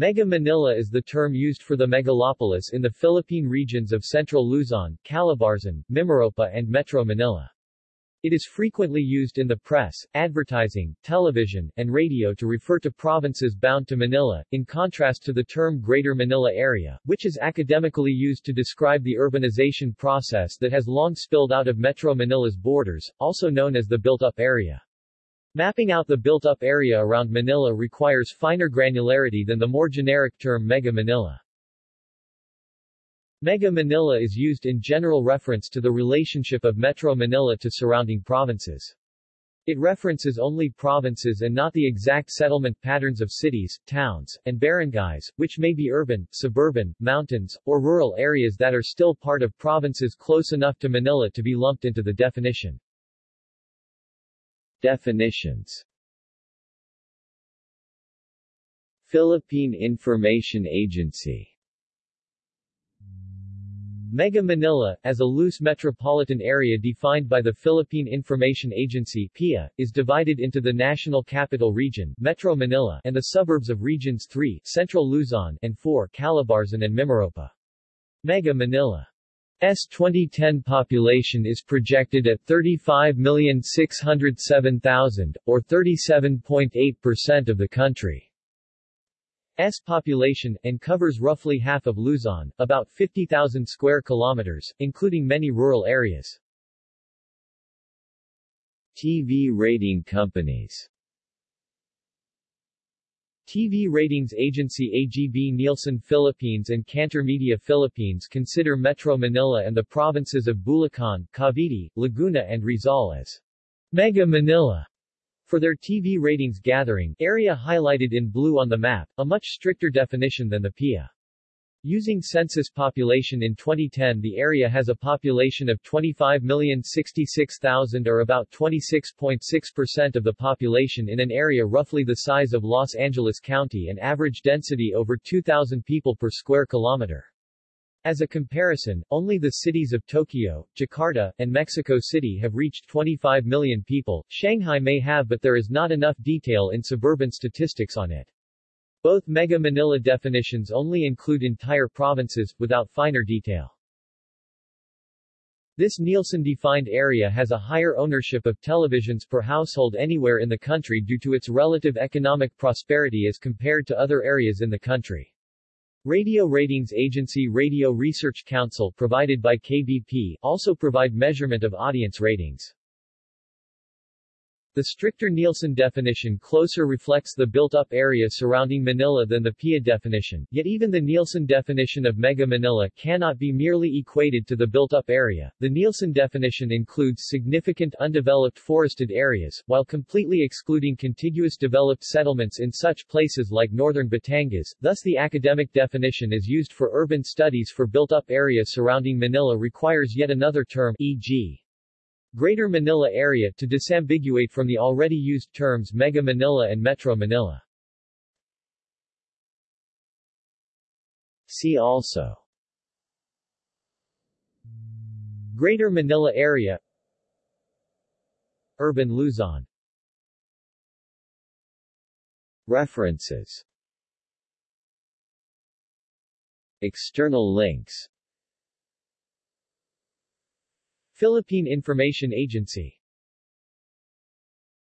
Mega Manila is the term used for the megalopolis in the Philippine regions of Central Luzon, Calabarzon, Mimaropa and Metro Manila. It is frequently used in the press, advertising, television, and radio to refer to provinces bound to Manila, in contrast to the term Greater Manila Area, which is academically used to describe the urbanization process that has long spilled out of Metro Manila's borders, also known as the built-up area. Mapping out the built-up area around Manila requires finer granularity than the more generic term Mega Manila. Mega Manila is used in general reference to the relationship of Metro Manila to surrounding provinces. It references only provinces and not the exact settlement patterns of cities, towns, and barangays, which may be urban, suburban, mountains, or rural areas that are still part of provinces close enough to Manila to be lumped into the definition. Definitions. Philippine Information Agency. Mega Manila, as a loose metropolitan area defined by the Philippine Information Agency PIA, is divided into the National Capital Region Metro Manila and the suburbs of Regions 3 Central Luzon and 4 Calabarzon and Mimaropa. Mega Manila S 2010 population is projected at 35,607,000, or 37.8% of the country's population, and covers roughly half of Luzon, about 50,000 square kilometers, including many rural areas. TV rating companies TV ratings agency AGB Nielsen Philippines and Kantar Media Philippines consider Metro Manila and the provinces of Bulacan, Cavite, Laguna and Rizal as Mega Manila for their TV ratings gathering area highlighted in blue on the map, a much stricter definition than the PIA. Using census population in 2010 the area has a population of 25,066,000 or about 26.6% of the population in an area roughly the size of Los Angeles County and average density over 2,000 people per square kilometer. As a comparison, only the cities of Tokyo, Jakarta, and Mexico City have reached 25 million people, Shanghai may have but there is not enough detail in suburban statistics on it. Both Mega Manila definitions only include entire provinces, without finer detail. This Nielsen-defined area has a higher ownership of televisions per household anywhere in the country due to its relative economic prosperity as compared to other areas in the country. Radio ratings agency Radio Research Council provided by KBP also provide measurement of audience ratings. The stricter Nielsen definition closer reflects the built-up area surrounding Manila than the PIA definition, yet even the Nielsen definition of Mega Manila cannot be merely equated to the built-up area. The Nielsen definition includes significant undeveloped forested areas, while completely excluding contiguous developed settlements in such places like northern Batangas, thus the academic definition is used for urban studies for built-up area surrounding Manila requires yet another term, e.g. Greater Manila Area to disambiguate from the already used terms Mega Manila and Metro Manila. See also. Greater Manila Area. Urban Luzon. References. External links Philippine Information Agency